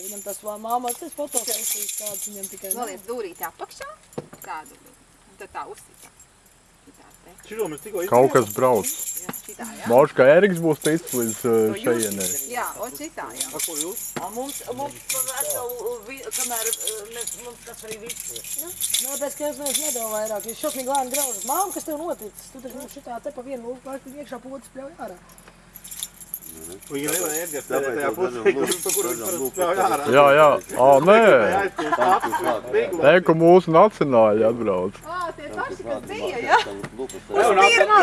Viņam tas vēl māmās, tas fotosesijas kāds viņam tikai nav. Noliec dūrīti apakšā, tādu, un tad tā te, Šito mēs tikko Kaut kas brauc. Mauš, ka Eriks būs ticis līdz uh, šajienai. Jā, un šitā, jā. A, ko jūs? A mums, mums pa veselu, kamēr eh, mēs, mums tas arī viss. Nē, pēc ka es neesmu nedēļu vairāk, jūs šausmīgi lēni graužat. Māma, kas tev noticis? Tu taču mums šitā te pa vienu lūku laiku iekšā potas pļauj ārā. Viņa nevar tajā Tāpēc tajā pusē, kur, pa kuru spēlē ārā. Jā, jā. Ā, nē. Nē, ka mūsu nacionāļi atbrauc. Ā, tie paši, kas bija, jā? Uz pirmo